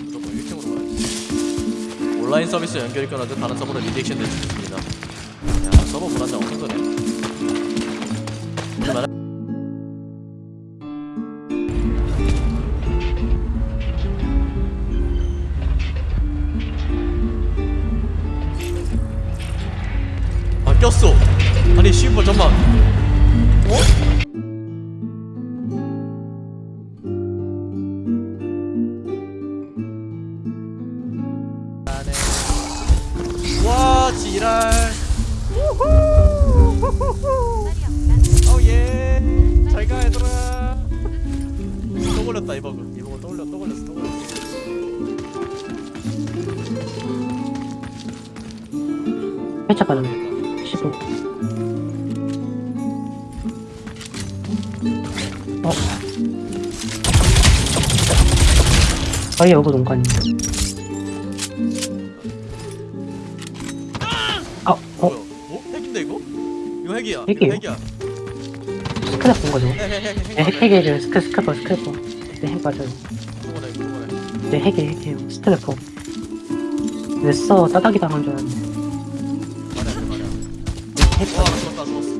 무조건 1층으로 가야지 온라인 서비스 연결이 끊어져 다른 서버로 redirection 될수 있습니다. 야 서버 불안정 말해 아 꼈어. 아니 씨발 잠만 어? 와 지랄. 어예. 잘가 얘들아. 또 걸렸다 이 버그. 이 버그 또 걸렸 또 걸렸어 또 걸렸어. 살짝 가는 15 어? 아예 여기 농간이 아! 이거 핵이야 이거 핵이에요? 핵이야. 스크랩 본 거죠? 핵 핵 핵핵 네, 핵, 핵이에요 스크, 스크래퍼 스크래퍼 네, 핵 맞아요. 그거네 그거네 네, 핵이에요 핵이에요 스크래퍼 왜 써? 따닥이 당한 줄 알았는데 말해 말해. 핵와 맞아요 죽었다 죽었어